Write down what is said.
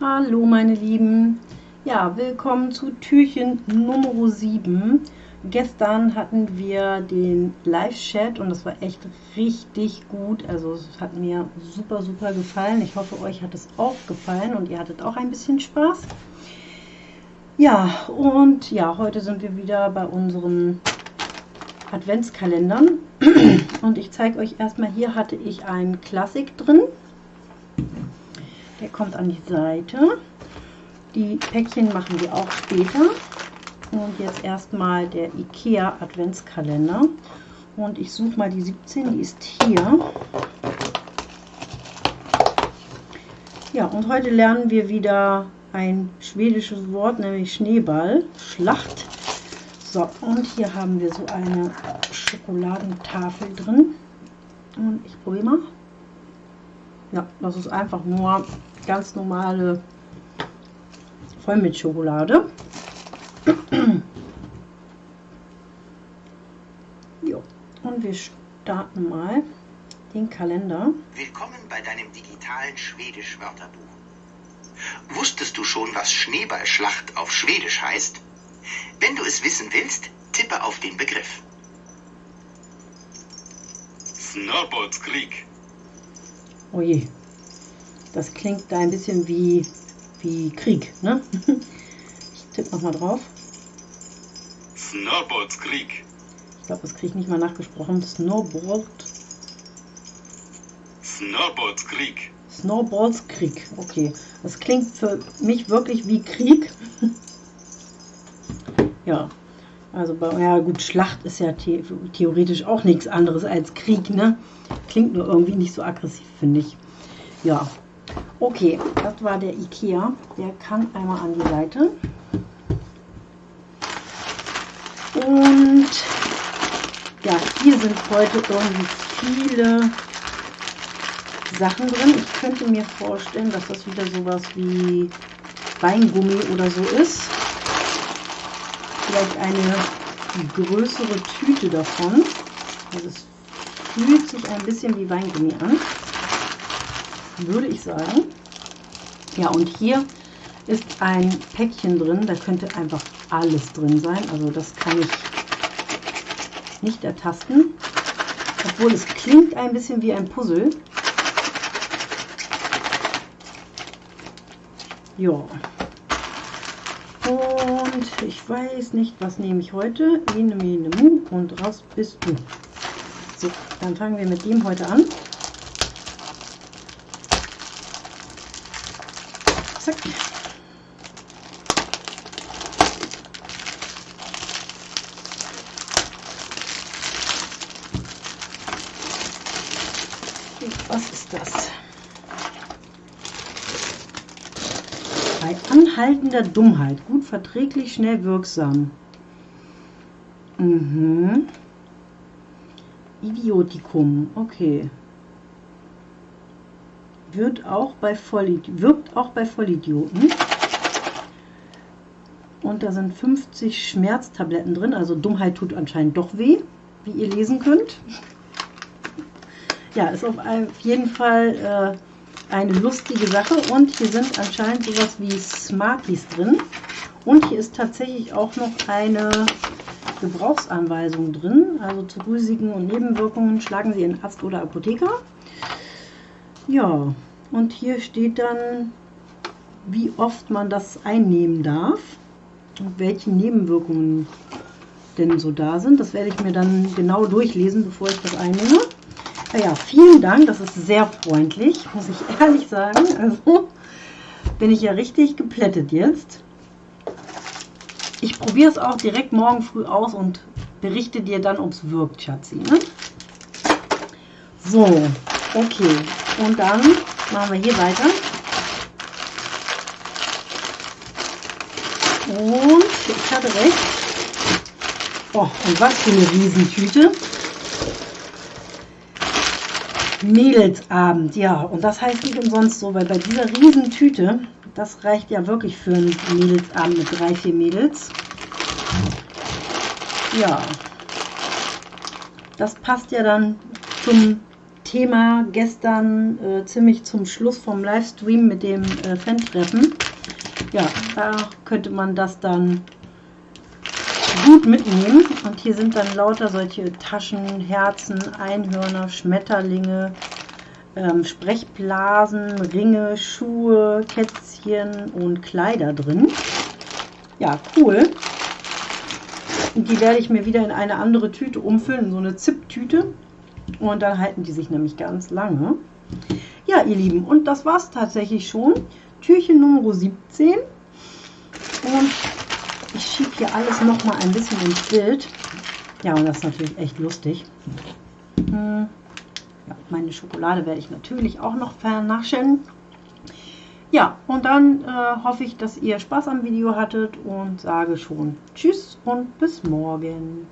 Hallo meine Lieben, ja willkommen zu Türchen Nummer 7. Gestern hatten wir den Live-Chat und das war echt richtig gut, also es hat mir super super gefallen. Ich hoffe euch hat es auch gefallen und ihr hattet auch ein bisschen Spaß. Ja und ja, heute sind wir wieder bei unseren Adventskalendern und ich zeige euch erstmal, hier hatte ich einen Klassik drin. Der kommt an die Seite. Die Päckchen machen wir auch später. Und jetzt erstmal der IKEA Adventskalender. Und ich suche mal die 17, die ist hier. Ja, und heute lernen wir wieder ein schwedisches Wort, nämlich Schneeball, Schlacht. So, und hier haben wir so eine Schokoladentafel drin. Und ich probiere mal. Ja, das ist einfach nur ganz normale Vollmilchschokolade. jo. Und wir starten mal den Kalender. Willkommen bei deinem digitalen Schwedisch-Wörterbuch. Wusstest du schon, was Schneeballschlacht auf Schwedisch heißt? Wenn du es wissen willst, tippe auf den Begriff. Snowboardskrieg. Oh je. Das klingt da ein bisschen wie, wie Krieg, ne? Ich tippe nochmal drauf. Snowboardskrieg. Ich glaube, das kriege ich nicht mal nachgesprochen. Snowboard. Snowboardskrieg. Snowballs Krieg. Okay. Das klingt für mich wirklich wie Krieg. ja. Also, bei, ja gut, Schlacht ist ja the theoretisch auch nichts anderes als Krieg, ne? Klingt nur irgendwie nicht so aggressiv, finde ich. Ja, Okay, das war der Ikea. Der kann einmal an die Seite. Und ja, hier sind heute irgendwie viele Sachen drin. Ich könnte mir vorstellen, dass das wieder sowas wie Weingummi oder so ist. Vielleicht eine größere Tüte davon. Also es fühlt sich ein bisschen wie Weingummi an würde ich sagen. Ja, und hier ist ein Päckchen drin, da könnte einfach alles drin sein. Also das kann ich nicht ertasten. Obwohl es klingt ein bisschen wie ein Puzzle. Ja. Und ich weiß nicht, was nehme ich heute. Ene, mene, mu und raus bist du. So, dann fangen wir mit dem heute an. Zack. Was ist das? Bei anhaltender Dummheit. Gut verträglich, schnell wirksam. Mhm. Idiotikum. Okay wird auch bei Vollid wirkt auch bei Vollidioten. Und da sind 50 Schmerztabletten drin, also Dummheit tut anscheinend doch weh, wie ihr lesen könnt. Ja, ist auf jeden Fall äh, eine lustige Sache und hier sind anscheinend sowas wie Smarties drin. Und hier ist tatsächlich auch noch eine Gebrauchsanweisung drin, also zu Risiken und Nebenwirkungen schlagen Sie in Arzt oder Apotheker. Ja, und hier steht dann, wie oft man das einnehmen darf und welche Nebenwirkungen denn so da sind. Das werde ich mir dann genau durchlesen, bevor ich das einnehme. Naja, vielen Dank, das ist sehr freundlich, muss ich ehrlich sagen. Also bin ich ja richtig geplättet jetzt. Ich probiere es auch direkt morgen früh aus und berichte dir dann, ob es wirkt, Schatzi. Ne? So, okay. Und dann machen wir hier weiter. Und ich hatte recht. Oh, und was für eine Riesentüte. Mädelsabend, ja. Und das heißt nicht umsonst so, weil bei dieser Riesentüte, das reicht ja wirklich für einen Mädelsabend mit drei, vier Mädels. Ja. das passt ja dann zum Thema gestern äh, ziemlich zum Schluss vom Livestream mit dem äh, Fan-Treffen. Ja, da könnte man das dann gut mitnehmen. Und hier sind dann lauter solche Taschen, Herzen, Einhörner, Schmetterlinge, ähm, Sprechblasen, Ringe, Schuhe, Kätzchen und Kleider drin. Ja, cool. Und die werde ich mir wieder in eine andere Tüte umfüllen, so eine Zip-Tüte. Und dann halten die sich nämlich ganz lange. Ja, ihr Lieben, und das war es tatsächlich schon. Türchen Nummer 17. Und hier alles noch mal ein bisschen ins Bild. Ja, und das ist natürlich echt lustig. Hm. Ja, meine Schokolade werde ich natürlich auch noch vernaschen. Ja, und dann äh, hoffe ich, dass ihr Spaß am Video hattet und sage schon Tschüss und bis morgen.